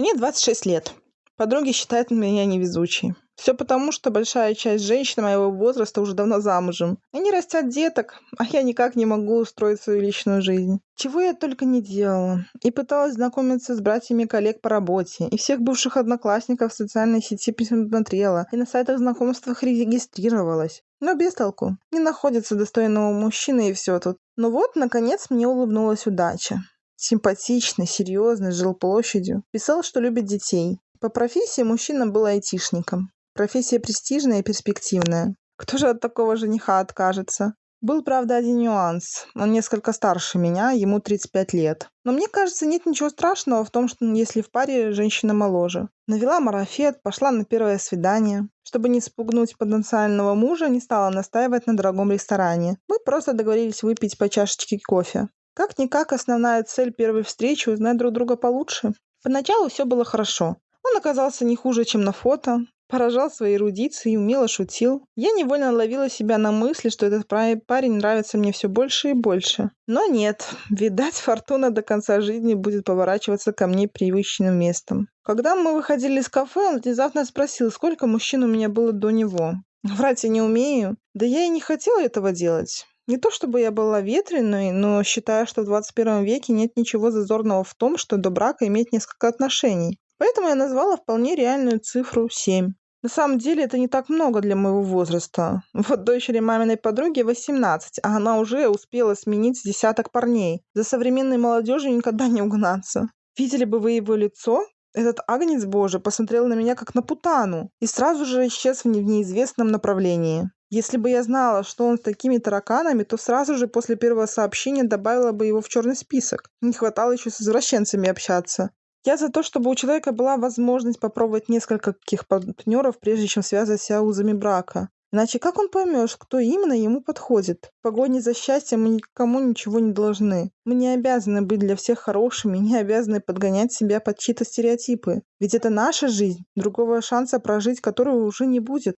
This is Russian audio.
Мне 26 лет. Подруги считают меня невезучей. Все потому, что большая часть женщин моего возраста уже давно замужем. Они растят деток, а я никак не могу устроить свою личную жизнь. Чего я только не делала. И пыталась знакомиться с братьями коллег по работе. И всех бывших одноклассников в социальной сети посмотрела. И на сайтах знакомствах регистрировалась. Но без толку. Не находится достойного мужчины и все тут. Но вот, наконец, мне улыбнулась удача симпатичный, серьезный, жил площадью. Писал, что любит детей. По профессии мужчина был айтишником. Профессия престижная и перспективная. Кто же от такого жениха откажется? Был, правда, один нюанс. Он несколько старше меня, ему 35 лет. Но мне кажется, нет ничего страшного в том, что если в паре женщина моложе. Навела марафет, пошла на первое свидание. Чтобы не спугнуть потенциального мужа, не стала настаивать на дорогом ресторане. Мы просто договорились выпить по чашечке кофе. Как-никак основная цель первой встречи – узнать друг друга получше. Поначалу все было хорошо. Он оказался не хуже, чем на фото, поражал своей эрудицией и умело шутил. Я невольно ловила себя на мысли, что этот парень нравится мне все больше и больше. Но нет, видать, фортуна до конца жизни будет поворачиваться ко мне привычным местом. Когда мы выходили из кафе, он внезапно спросил, сколько мужчин у меня было до него. Врать я не умею. Да я и не хотела этого делать. Не то чтобы я была ветреной, но считаю, что в 21 веке нет ничего зазорного в том, что до брака иметь несколько отношений. Поэтому я назвала вполне реальную цифру 7. На самом деле это не так много для моего возраста. Вот дочери маминой подруги 18, а она уже успела сменить десяток парней. За современной молодежью никогда не угнаться. Видели бы вы его лицо? Этот агнец божий посмотрел на меня как на путану и сразу же исчез в неизвестном направлении. Если бы я знала, что он с такими тараканами, то сразу же после первого сообщения добавила бы его в черный список. Не хватало еще с извращенцами общаться. Я за то, чтобы у человека была возможность попробовать несколько каких партнеров, прежде чем связывать себя узами брака. Иначе как он поймет, кто именно ему подходит? В погоне за счастьем мы никому ничего не должны. Мы не обязаны быть для всех хорошими, не обязаны подгонять себя под чьи-то стереотипы. Ведь это наша жизнь, другого шанса прожить которую уже не будет.